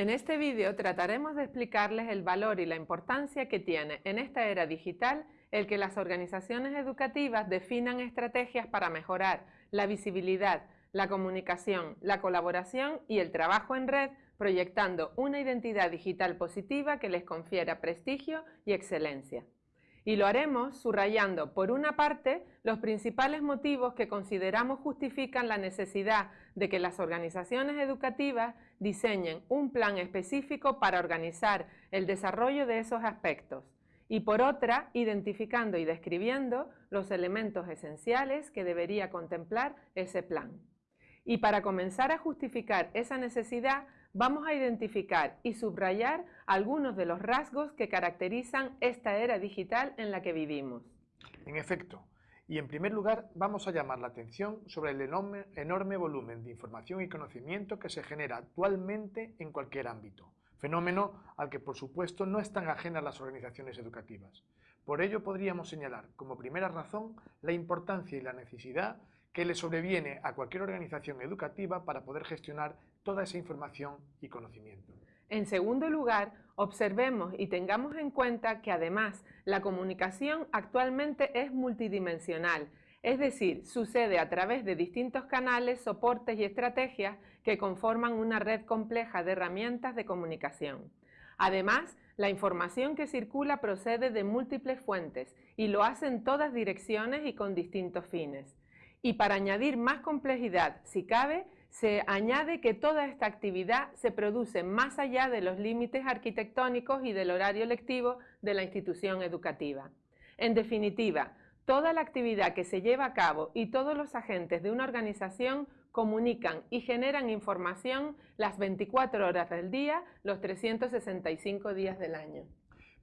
En este vídeo trataremos de explicarles el valor y la importancia que tiene en esta era digital el que las organizaciones educativas definan estrategias para mejorar la visibilidad, la comunicación, la colaboración y el trabajo en red, proyectando una identidad digital positiva que les confiera prestigio y excelencia. Y lo haremos subrayando, por una parte, los principales motivos que consideramos justifican la necesidad de que las organizaciones educativas diseñen un plan específico para organizar el desarrollo de esos aspectos. Y por otra, identificando y describiendo los elementos esenciales que debería contemplar ese plan. Y para comenzar a justificar esa necesidad, vamos a identificar y subrayar algunos de los rasgos que caracterizan esta era digital en la que vivimos. En efecto, y en primer lugar vamos a llamar la atención sobre el enorme, volumen de información y conocimiento que se genera actualmente en cualquier ámbito, fenómeno al que por supuesto no están ajenas las organizaciones educativas. Por ello podríamos señalar como primera razón la importancia y la necesidad que le sobreviene a cualquier organización educativa para poder gestionar toda esa información y conocimiento. En segundo lugar, observemos y tengamos en cuenta que además la comunicación actualmente es multidimensional, es decir, sucede a través de distintos canales, soportes y estrategias que conforman una red compleja de herramientas de comunicación. Además, la información que circula procede de múltiples fuentes y lo hace en todas direcciones y con distintos fines. Y para añadir más complejidad, si cabe, se añade que toda esta actividad se produce más allá de los límites arquitectónicos y del horario lectivo de la institución educativa. En definitiva, toda la actividad que se lleva a cabo y todos los agentes de una organización comunican y generan información las 24 horas del día, los 365 días del año.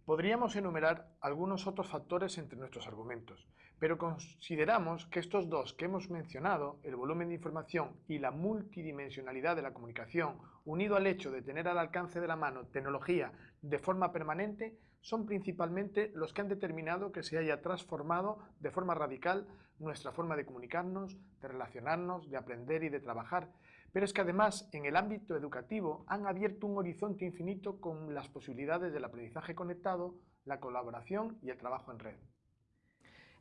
Podríamos enumerar algunos otros factores entre nuestros argumentos, pero consideramos que estos dos que hemos mencionado, el volumen de información y la multidimensionalidad de la comunicación, unido al hecho de tener al alcance de la mano tecnología de forma permanente, son principalmente los que han determinado que se haya transformado de forma radical nuestra forma de comunicarnos, de relacionarnos, de aprender y de trabajar, pero es que además en el ámbito educativo han abierto un horizonte infinito con las posibilidades del aprendizaje conectado, la colaboración y el trabajo en red.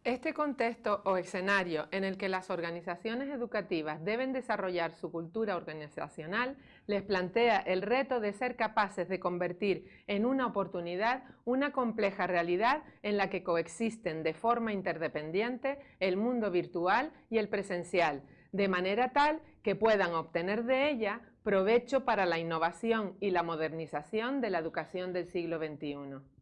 Este contexto o escenario en el que las organizaciones educativas deben desarrollar su cultura organizacional les plantea el reto de ser capaces de convertir en una oportunidad una compleja realidad en la que coexisten de forma interdependiente el mundo virtual y el presencial, de manera tal que puedan obtener de ella provecho para la innovación y la modernización de la educación del siglo XXI.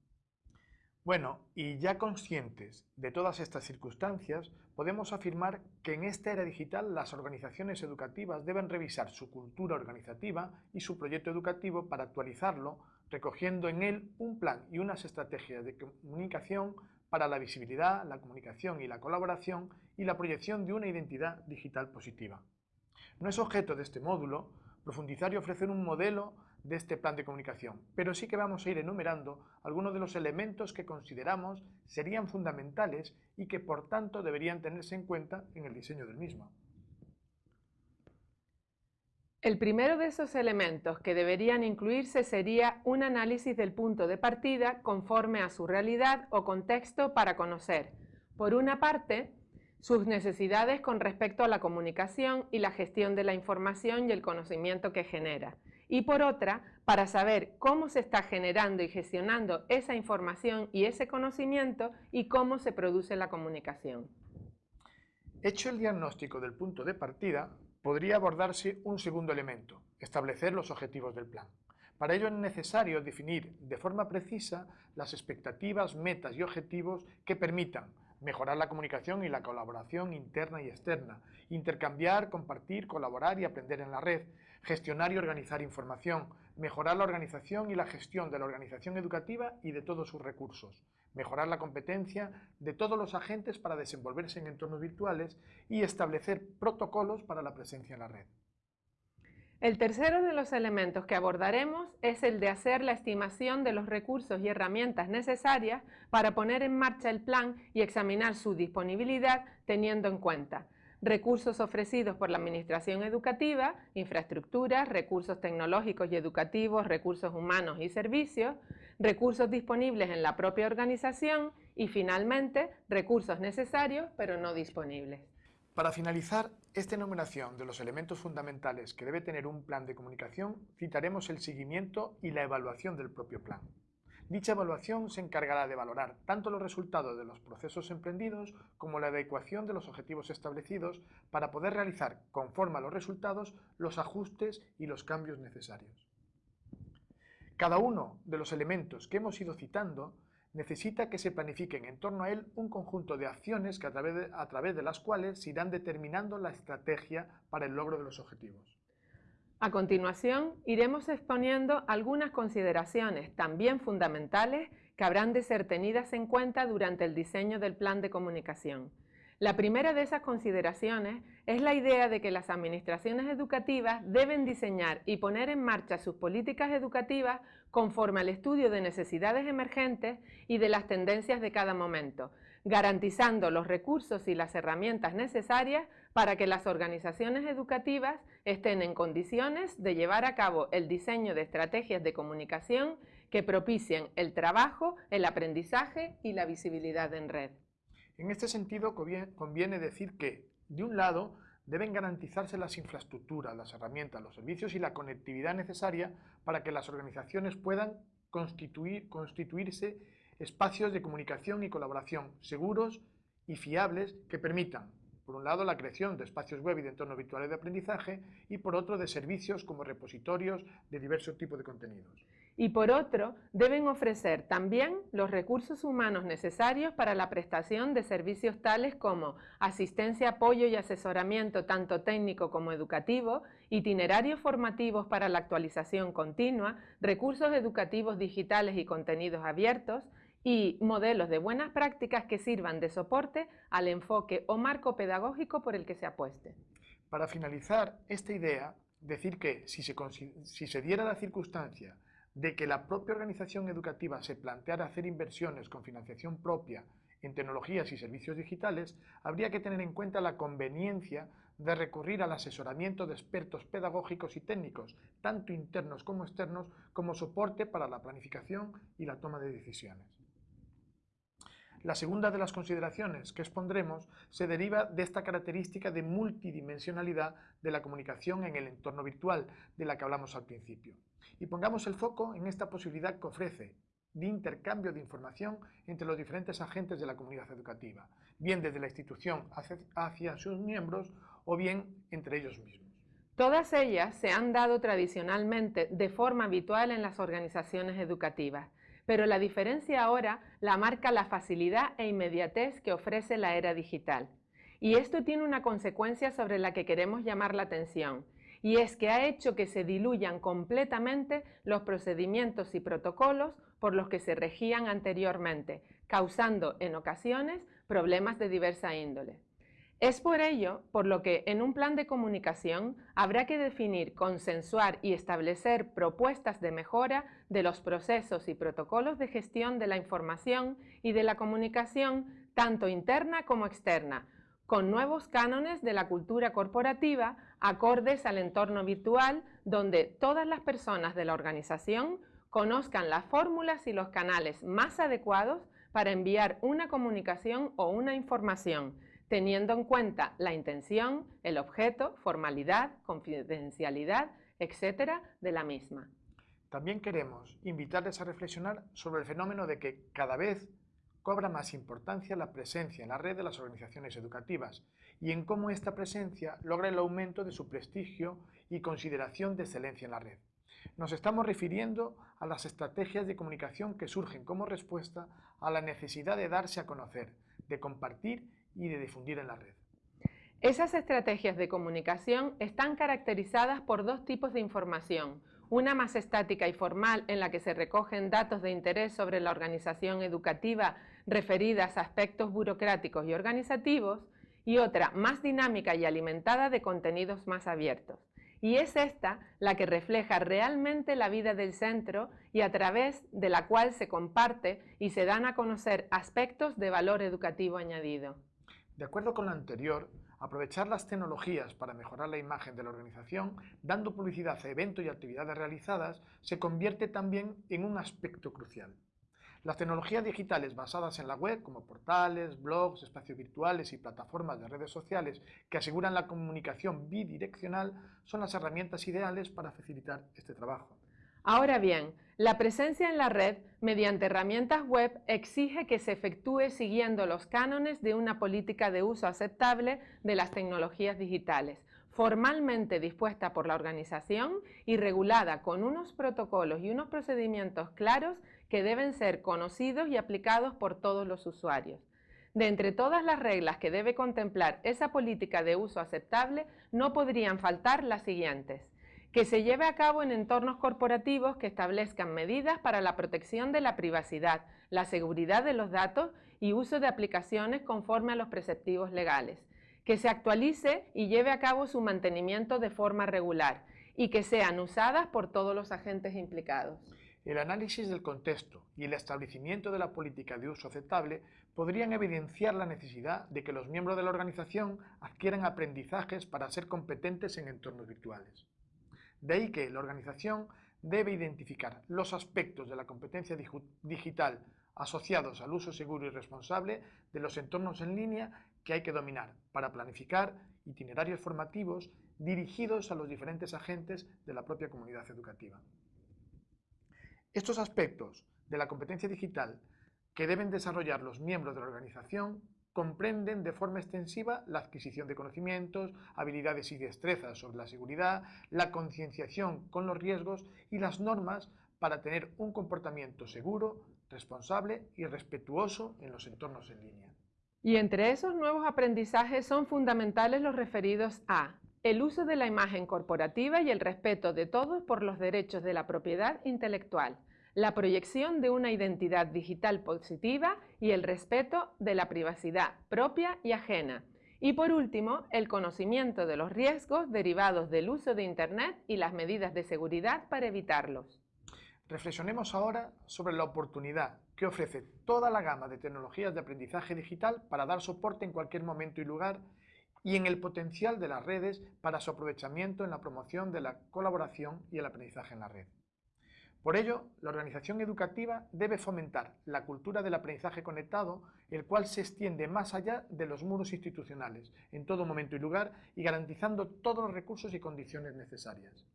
Bueno, y ya conscientes de todas estas circunstancias, podemos afirmar que en esta era digital las organizaciones educativas deben revisar su cultura organizativa y su proyecto educativo para actualizarlo, recogiendo en él un plan y unas estrategias de comunicación para la visibilidad, la comunicación y la colaboración y la proyección de una identidad digital positiva. No es objeto de este módulo profundizar y ofrecer un modelo de este plan de comunicación, pero sí que vamos a ir enumerando algunos de los elementos que consideramos serían fundamentales y que por tanto deberían tenerse en cuenta en el diseño del mismo. El primero de esos elementos que deberían incluirse sería un análisis del punto de partida conforme a su realidad o contexto para conocer, por una parte, sus necesidades con respecto a la comunicación y la gestión de la información y el conocimiento que genera, y por otra, para saber cómo se está generando y gestionando esa información y ese conocimiento y cómo se produce la comunicación. Hecho el diagnóstico del punto de partida, podría abordarse un segundo elemento, establecer los objetivos del plan. Para ello es necesario definir de forma precisa las expectativas, metas y objetivos que permitan mejorar la comunicación y la colaboración interna y externa, intercambiar, compartir, colaborar y aprender en la red, gestionar y organizar información, mejorar la organización y la gestión de la organización educativa y de todos sus recursos, mejorar la competencia de todos los agentes para desenvolverse en entornos virtuales y establecer protocolos para la presencia en la red. El tercero de los elementos que abordaremos es el de hacer la estimación de los recursos y herramientas necesarias para poner en marcha el plan y examinar su disponibilidad teniendo en cuenta recursos ofrecidos por la Administración Educativa, infraestructuras, recursos tecnológicos y educativos, recursos humanos y servicios, recursos disponibles en la propia organización y finalmente recursos necesarios pero no disponibles. Para finalizar esta enumeración de los elementos fundamentales que debe tener un plan de comunicación, citaremos el seguimiento y la evaluación del propio plan. Dicha evaluación se encargará de valorar tanto los resultados de los procesos emprendidos como la adecuación de los objetivos establecidos para poder realizar, conforme a los resultados, los ajustes y los cambios necesarios. Cada uno de los elementos que hemos ido citando necesita que se planifiquen en torno a él un conjunto de acciones que a, través de, a través de las cuales se irán determinando la estrategia para el logro de los objetivos. A continuación, iremos exponiendo algunas consideraciones también fundamentales que habrán de ser tenidas en cuenta durante el diseño del plan de comunicación. La primera de esas consideraciones es la idea de que las administraciones educativas deben diseñar y poner en marcha sus políticas educativas conforme al estudio de necesidades emergentes y de las tendencias de cada momento, garantizando los recursos y las herramientas necesarias para que las organizaciones educativas estén en condiciones de llevar a cabo el diseño de estrategias de comunicación que propicien el trabajo, el aprendizaje y la visibilidad en red. En este sentido, conviene decir que, de un lado, deben garantizarse las infraestructuras, las herramientas, los servicios y la conectividad necesaria para que las organizaciones puedan constituir, constituirse espacios de comunicación y colaboración seguros y fiables que permitan, por un lado, la creación de espacios web y de entornos virtuales de aprendizaje y por otro, de servicios como repositorios de diversos tipos de contenidos. Y por otro, deben ofrecer también los recursos humanos necesarios para la prestación de servicios tales como asistencia, apoyo y asesoramiento tanto técnico como educativo, itinerarios formativos para la actualización continua, recursos educativos digitales y contenidos abiertos, y modelos de buenas prácticas que sirvan de soporte al enfoque o marco pedagógico por el que se apueste. Para finalizar esta idea, decir que si se, diera la circunstancia de que la propia organización educativa se planteara hacer inversiones con financiación propia en tecnologías y servicios digitales, habría que tener en cuenta la conveniencia de recurrir al asesoramiento de expertos pedagógicos y técnicos, tanto internos como externos, como soporte para la planificación y la toma de decisiones. La segunda de las consideraciones que expondremos se deriva de esta característica de multidimensionalidad de la comunicación en el entorno virtual de la que hablamos al principio y pongamos el foco en esta posibilidad que ofrece de intercambio de información entre los diferentes agentes de la comunidad educativa, bien desde la institución hacia sus miembros o bien entre ellos mismos. Todas ellas se han dado tradicionalmente de forma habitual en las organizaciones educativas, pero la diferencia ahora la marca la facilidad e inmediatez que ofrece la era digital. Y esto tiene una consecuencia sobre la que queremos llamar la atención, y es que ha hecho que se diluyan completamente los procedimientos y protocolos por los que se regían anteriormente, causando en ocasiones problemas de diversa índole. Es por ello por lo que en un plan de comunicación habrá que definir, consensuar y establecer propuestas de mejora de los procesos y protocolos de gestión de la información y de la comunicación tanto interna como externa, con nuevos cánones de la cultura corporativa acordes al entorno virtual donde todas las personas de la organización conozcan las fórmulas y los canales más adecuados para enviar una comunicación o una información, teniendo en cuenta la intención, el objeto, formalidad, confidencialidad, etcétera, de la misma. También queremos invitarles a reflexionar sobre el fenómeno de que cada vez cobra más importancia la presencia en la red de las organizaciones educativas y en cómo esta presencia logra el aumento de su prestigio y consideración de excelencia en la red. Nos estamos refiriendo a las estrategias de comunicación que surgen como respuesta a la necesidad de darse a conocer, de compartir y de difundir en la red. Esas estrategias de comunicación están caracterizadas por dos tipos de información, una más estática y formal en la que se recogen datos de interés sobre la organización educativa referidas a aspectos burocráticos y organizativos, y otra más dinámica y alimentada de contenidos más abiertos. Y es esta la que refleja realmente la vida del centro y a través de la cual se comparte y se dan a conocer aspectos de valor educativo añadido. De acuerdo con lo anterior, aprovechar las tecnologías para mejorar la imagen de la organización, dando publicidad a eventos y actividades realizadas, se convierte también en un aspecto crucial. Las tecnologías digitales basadas en la web, como portales, blogs, espacios virtuales y plataformas de redes sociales que aseguran la comunicación bidireccional, son las herramientas ideales para facilitar este trabajo. Ahora bien, la presencia en la red mediante herramientas web exige que se efectúe siguiendo los cánones de una política de uso aceptable de las tecnologías digitales, formalmente dispuesta por la organización y regulada con unos protocolos y unos procedimientos claros que deben ser conocidos y aplicados por todos los usuarios. De entre todas las reglas que debe contemplar esa política de uso aceptable, no podrían faltar las siguientes que se lleve a cabo en entornos corporativos que establezcan medidas para la protección de la privacidad, la seguridad de los datos y uso de aplicaciones conforme a los preceptivos legales, que se actualice y lleve a cabo su mantenimiento de forma regular y que sean usadas por todos los agentes implicados. El análisis del contexto y el establecimiento de la política de uso aceptable podrían evidenciar la necesidad de que los miembros de la organización adquieran aprendizajes para ser competentes en entornos virtuales. De ahí que la organización debe identificar los aspectos de la competencia digital asociados al uso seguro y responsable de los entornos en línea que hay que dominar para planificar itinerarios formativos dirigidos a los diferentes agentes de la propia comunidad educativa. Estos aspectos de la competencia digital que deben desarrollar los miembros de la organización comprenden de forma extensiva la adquisición de conocimientos, habilidades y destrezas sobre la seguridad, la concienciación con los riesgos y las normas para tener un comportamiento seguro, responsable y respetuoso en los entornos en línea. Y entre esos nuevos aprendizajes son fundamentales los referidos a el uso de la imagen corporativa y el respeto de todos por los derechos de la propiedad intelectual, la proyección de una identidad digital positiva y el respeto de la privacidad propia y ajena. Y por último, el conocimiento de los riesgos derivados del uso de Internet y las medidas de seguridad para evitarlos. Reflexionemos ahora sobre la oportunidad que ofrece toda la gama de tecnologías de aprendizaje digital para dar soporte en cualquier momento y lugar y en el potencial de las redes para su aprovechamiento en la promoción de la colaboración y el aprendizaje en la red. Por ello, la organización educativa debe fomentar la cultura del aprendizaje conectado, el cual se extiende más allá de los muros institucionales, en todo momento y lugar, y garantizando todos los recursos y condiciones necesarias.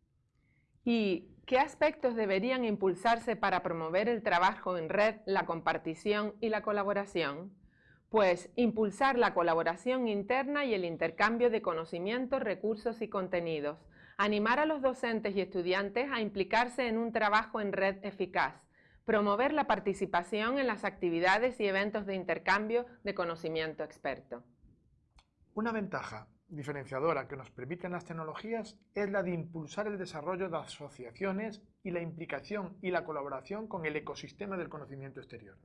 ¿Y qué aspectos deberían impulsarse para promover el trabajo en red, la compartición y la colaboración? Pues impulsar la colaboración interna y el intercambio de conocimientos, recursos y contenidos, animar a los docentes y estudiantes a implicarse en un trabajo en red eficaz, promover la participación en las actividades y eventos de intercambio de conocimiento experto. Una ventaja diferenciadora que nos permiten las tecnologías es la de impulsar el desarrollo de asociaciones y la implicación y la colaboración con el ecosistema del conocimiento exterior.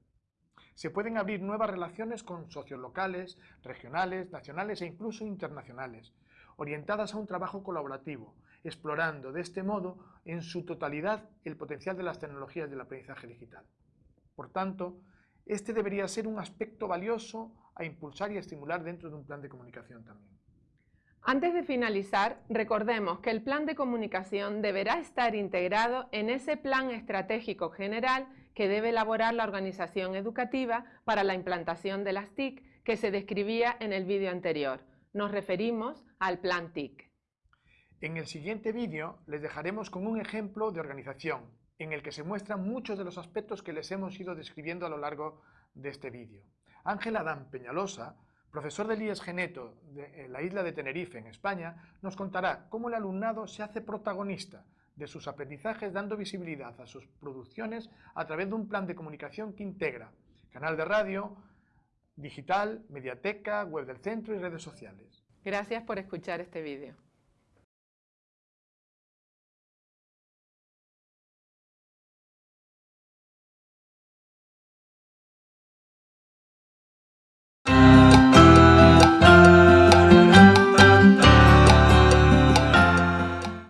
Se pueden abrir nuevas relaciones con socios locales, regionales, nacionales e incluso internacionales, orientadas a un trabajo colaborativo, explorando de este modo en su totalidad el potencial de las tecnologías del aprendizaje digital. Por tanto, este debería ser un aspecto valioso a impulsar y estimular dentro de un plan de comunicación también. Antes de finalizar, recordemos que el plan de comunicación deberá estar integrado en ese plan estratégico general que debe elaborar la organización educativa para la implantación de las TIC que se describía en el vídeo anterior. Nos referimos al plan TIC. En el siguiente vídeo les dejaremos con un ejemplo de organización, en el que se muestran muchos de los aspectos que les hemos ido describiendo a lo largo de este vídeo. Ángel Adán Peñalosa, profesor del IES Geneto de la isla de Tenerife, en España, nos contará cómo el alumnado se hace protagonista de sus aprendizajes dando visibilidad a sus producciones a través de un plan de comunicación que integra canal de radio, digital, mediateca, web del centro y redes sociales. Gracias por escuchar este vídeo.